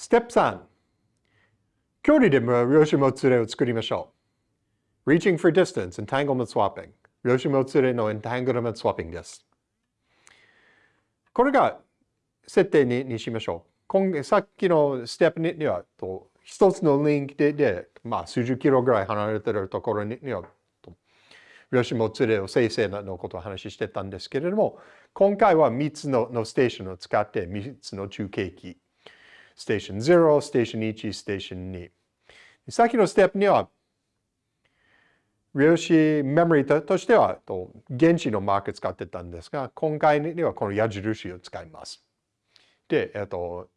ステップ3。距離で量子もつれを作りましょう。Reaching for distance, entanglement swapping。量子もつれの entanglement swapping です。これが設定ににしましょう。今さっきのステップにはと一つのリンクでで、まあ、数十キロぐらい離れているところには量子もつれを生成のことを話してたんですけれども、今回は3つののステーションを使って3つの中継器ステーション0、ステーション1、ステーション2。さっきのステップには、量子メモリーとしては原子のマーク使ってたんですが、今回にはこの矢印を使います。で、えっと、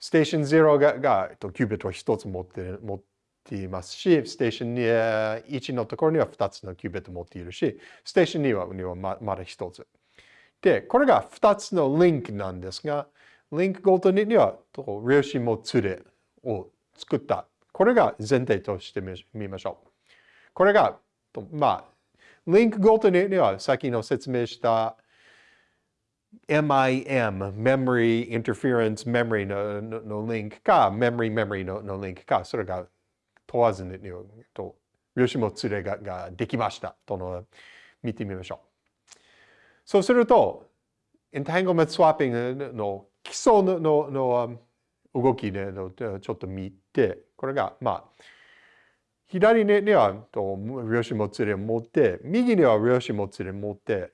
ステーション0ががえっとキュービットを1つ持って持っていますし、ステーション1のところには2つのキュービットを持っているし、ステーション2はにはままだ1つ。で、これが2つのリンクなんですが、リンクごとには、量子もつれを作った。これが前提としてみましょう。これが、まあ、リンクごとには、さっきの説明した MIM、Memory Interference Memory のののリンクか、Memory Memory ののリンクか、それが問わずに、と量子もつれがができましたとの見てみましょう。そうすると、Entanglement Swapping の基礎ののの動きでのちょっと見て、これが、まあ、左にはと量子もつれを持って、右には量子もつれ持って、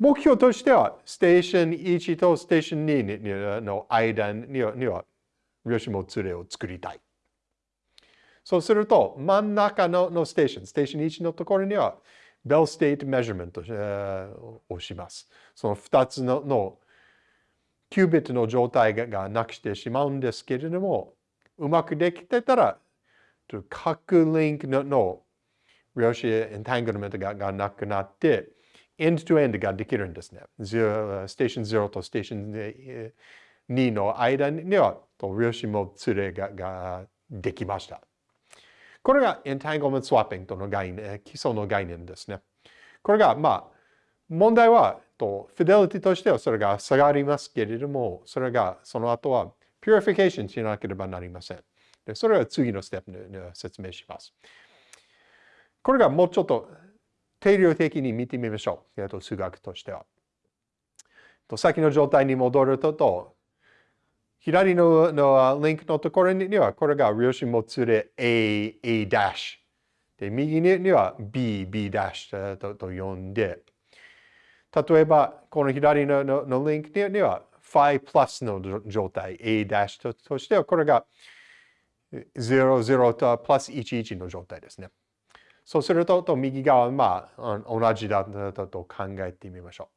目標としては、ステーション1とステーション2の間にはには量子もつれを作りたい。そうすると、真ん中ののステーション、ステーション1のところには、 Bell state measurement をします。その2つののキュービットの状態がなくしてしまうんですけれども、うまくできてたら、各リンクの量子 entanglement がなくなって、 end-to-end ができるんですね。ステーション0とステーション2の間には量子もつれがができました。これが entanglement swapping との概念、基礎の概念ですね。これが、まあ、問題はと、 fidelity としてはそれが下がりますけれども、それがその後は purification しなければなりません。でそれは次のステップで説明します。これがもうちょっと定量的に見てみましょう。えっと、数学としては。と先の状態に戻ると、左ののリンクのところには、これが量子もつれ A、A' で、右には B、B' とと呼んで、例えば、この左のののリンクには phi plus の状態 A' ととしては、これが00とプラス11の状態ですね。そうすると、と右側は、まあ、同じだと考えてみましょ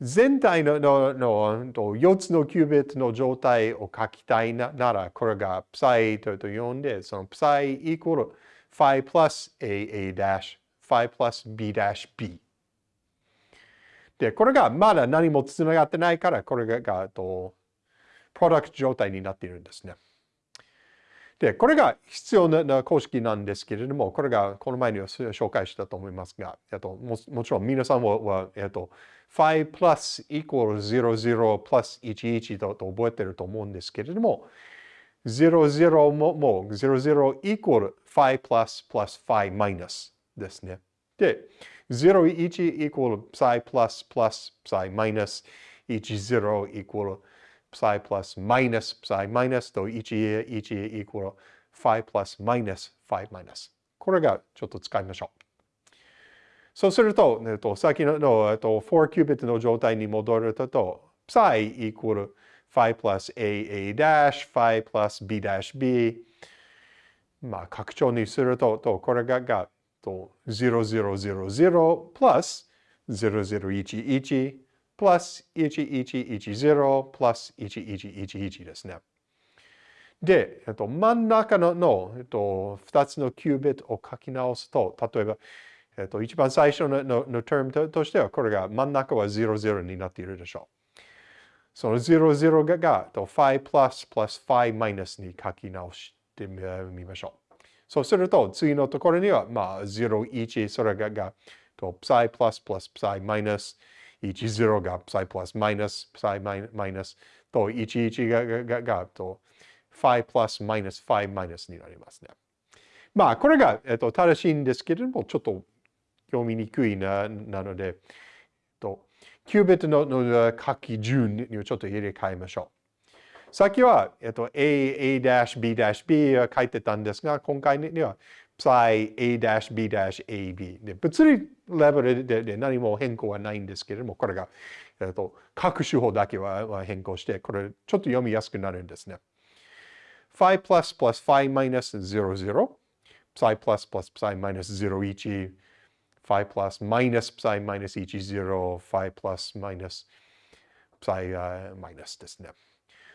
う。全体ののの4つのキュービットの状態を書きたいなら、これが psi と呼んで、その psi equal phi plus a a dash, phi plus b dash b で、これがまだ何もつながってないから、これが、がとプロダクト状態になっているんですね。で、これが必要な公式なんですけれども、これがこの前に紹介したと思いますが、えっと、ももちろん皆さんは、えっと、phi plus equal 00 plus 11とと覚えてると思うんですけれども、00ももう00 equal phi plus plus phi minus ですね。で、0, 1 equal psi plus plus psi minus 1, 0 equal psi plus minus psi minus と 1, 1 equal phi plus minus phi minus これがちょっと使いましょう。そうすると、えっと、先のの、えっと、4キュービットの状態に戻ると、psi equal phi plus a a dash, phi plus b dash b まあ、拡張にすると、とこれががと0000 plus 0011 plus 1110 plus 1111ですね。で、えっと、真ん中のの、えっと、2つのキュービットを書き直すと、例えば、えっと、一番最初ののの term ととしては、これが真ん中は00になっているでしょう。その00がが、phi plus plus phi minus に書き直してみましょう。そうすると、次のところには、まあ、0、1、それが、が、と、psi plus plus psi minus、1、0が psi plus minus、psi minus、と11ががががと5 plus minus 5 minus になりますね。まあこれが、えっと、正しいんですけれどもちょっと読みにくいななので、えっと、キュービットのの書き順にちょっと入れ替えましょう。さっきは、えっと、A、A' B' B 書いてたんですが、今回には psi A' B' AB で物理レベルでで何も変更はないんですけれども、これが、えっと、各手法だけは変更して、これちょっと読みやすくなるんですね。phi plus plus phi minus 00 psi plus plus psi minus 01 phi plus minus psi minus 10 phi plus minus psi、uh, minus ですね。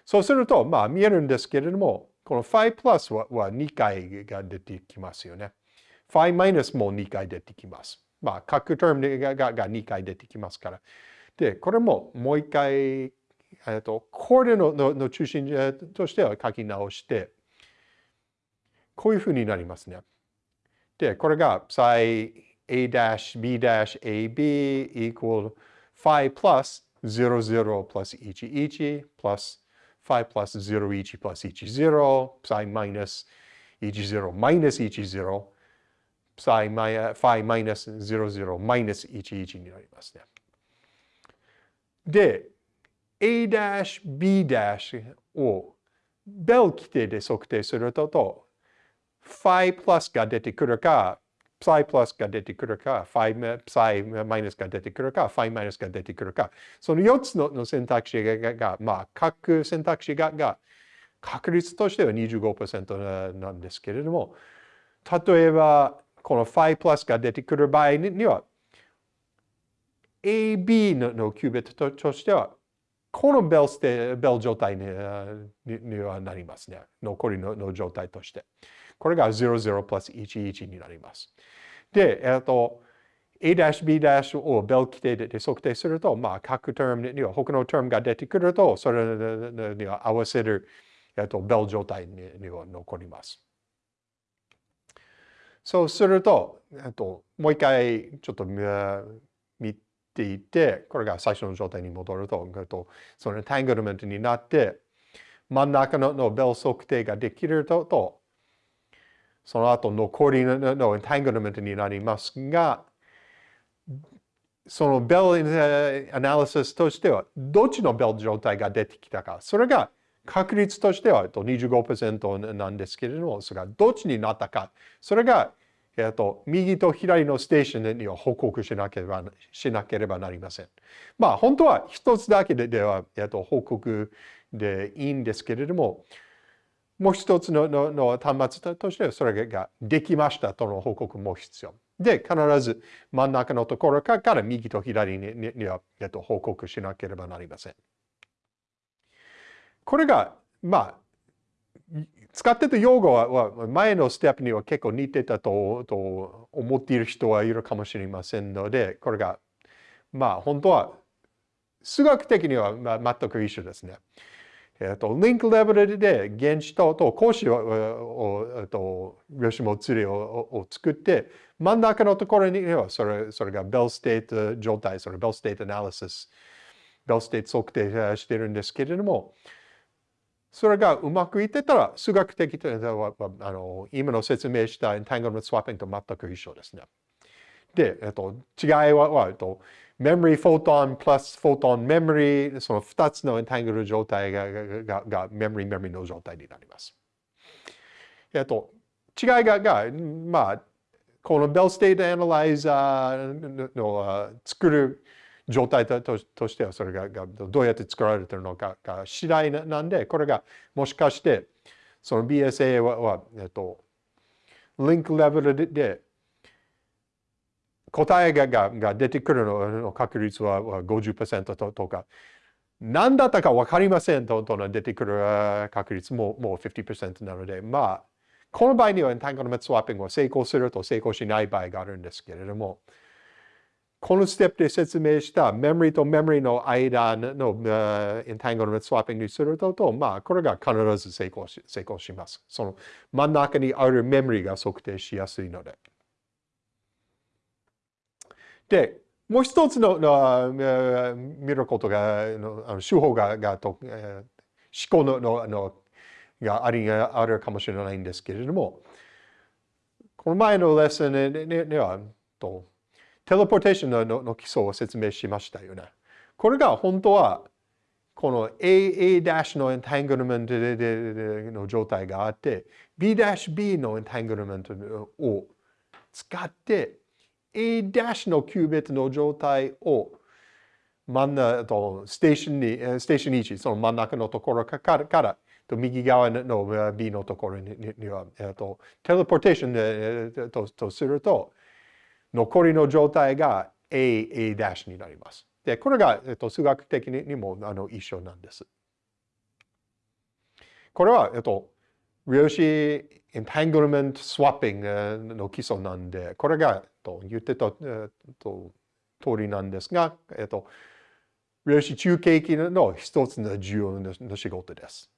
そうすると、まあ見えるんですけれども、この phi plus は2回が出てきますよね。phi minus も2回出てきます。まあ、各タームががが2回出てきますから。で、これももう一回、えっと、これののの中心としては書き直して、こういうふうになりますね。で、これが psi a-b-ab equal phi plus 00 plus 11 plus phi plus 01 plus 10 psi minus 10 minus 10 psi, phi minus 00 minus 11になりますね。で、a' b' をベル規定で測定すると、phi plus が出てくるか、psi plus が出てくるか、phi, psi minus が出てくるか、phi minus が出てくるか、その4つの選択肢が、がまあ、各選択肢がが確率としては25%なんですけれども、例えば、この phi plus が出てくる場合には、AB ののキュービットとしては、このベルベル状態ににはなりますね。残りのの状態として。これが00 plus 11になります。で、えっと、A-B' をベル規定で測定すると、まあ、各タームには他のタームが出てくると、それには合わせる、えっと、ベル状態には残ります。そうすると、えっと、もう一回ちょっと見ていて、これが最初の状態に戻ると、えっと、そのタングルメントになって、真ん中のベル測定ができると、その後残りののエンタングルメントになりますが、そのベルアナリシスとしては、どっちのベル状態が出てきたか、それが確率としては25%なんですけれども、それがどっちになったか、それが、えっと、右と左のステーションには報告しなければしなければなりません。まあ、本当は一つだけでは、えっと、報告でいいんですけれども、もう一つののの端末としてはそれができましたとの報告も必要。で、必ず真ん中のところから右と左にには、えっと、報告しなければなりません。これが、まあ、使ってた用語は前のステップには結構似てたとと思っている人はいるかもしれませんので、これが、まあ本当は数学的には全く一緒ですね。えっと、リンクレベルで原子とと光子を、えっと、量子もつれをを作って、真ん中のところにはそれそれが Bell state 状態、それ Bell state analysis、Bell state 測定してるんですけれども、それがうまくいってたら、数学的というのは、あの今の説明した entanglement swapping と全く一緒ですね。で、えっと、違い、はえっと、memory photon plus photon memory その2つの entangle 状態ががが memory memory の状態になります。えっと、違いがが、まあ、この Bell State Analyzer の作る状態ととしてはそれががどうやって作られてるのかが次第なんで、これがもしかしてその BSA は、はえっと、リンクレベルで答えがが出てくるのの確率は50%ととか、何だったか分かりませんとと出てくる確率ももう50%なので、まあ、この場合にはエンタングルメントスワッピングは成功すると成功しない場合があるんですけれども、このステップで説明したメモリとメモリの間のエンタングルメントスワッピングにすると、まあ、これが必ず成功し成功します。その真ん中にあるメモリが測定しやすいので。で、もう一つのの見ることが、あの手法ががと、思考のののがありあるかもしれないんですけれども、この前のレッスンにはと、テレポーテーションのの基礎を説明しましたよね。これが本当は、この A, A' のエンタングルメントの状態があって、B' B のエンタングルメントを使って、A' のキュービットの状態を真ん中とステーションに、ステーション1、その真ん中のところからと右側の B のところには、えっと、テレポーテーションでととすると、残りの状態が A、A' になります。で、これが、えっと、数学的にもあの一緒なんです。これは、えっと、量子エンタングルメントスワッピングの基礎なんで、これが、と言ってた、えっと、通りなんですが、えっと、量子中継機の一つの重要な仕事です。